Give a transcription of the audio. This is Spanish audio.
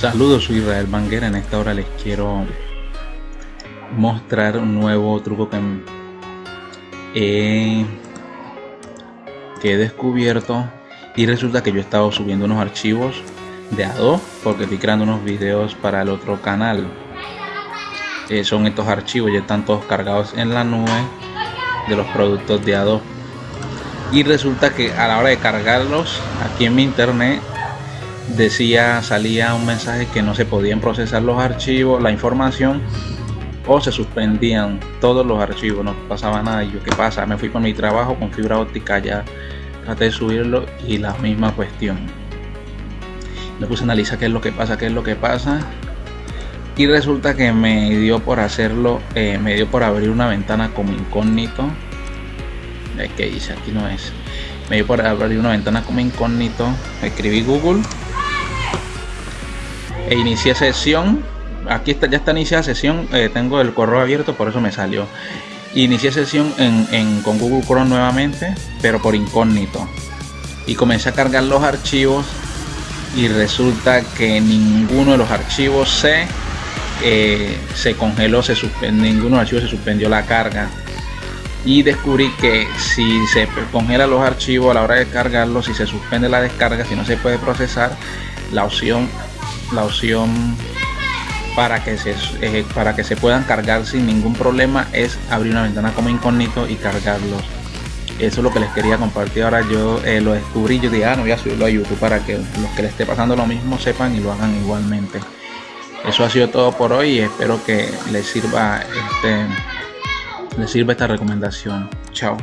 Saludos, soy Israel Banguera. En esta hora les quiero mostrar un nuevo truco que he, que he descubierto. Y resulta que yo he estado subiendo unos archivos de Adobe porque estoy creando unos videos para el otro canal. Eh, son estos archivos ya están todos cargados en la nube de los productos de Adobe y resulta que a la hora de cargarlos aquí en mi internet decía salía un mensaje que no se podían procesar los archivos la información o se suspendían todos los archivos no pasaba nada. Y yo qué pasa me fui por mi trabajo con fibra óptica ya traté de subirlo y la misma cuestión. Me puse a analizar qué es lo que pasa qué es lo que pasa. Y resulta que me dio por hacerlo eh, me dio por abrir una ventana como incógnito. Que dice aquí no es. Me dio por abrir una ventana como incógnito. Escribí google e inicié sesión. Aquí está ya está iniciada sesión eh, tengo el correo abierto por eso me salió. Inicié sesión en, con google chrome nuevamente pero por incógnito. Y comencé a cargar los archivos y resulta que ninguno de los archivos se eh, se congeló se ninguno de los archivos se suspendió la carga. Y descubrí que si se congela los archivos a la hora de cargarlos si se suspende la descarga si no se puede procesar la opción la opción para que se eh, para que se puedan cargar sin ningún problema es abrir una ventana como incógnito y cargarlos. Eso es lo que les quería compartir. Ahora yo eh, lo descubrí yo dije ah no voy a subirlo a youtube para que los que les esté pasando lo mismo sepan y lo hagan igualmente eso ha sido todo por hoy y espero que les sirva este les sirva esta recomendación. Chao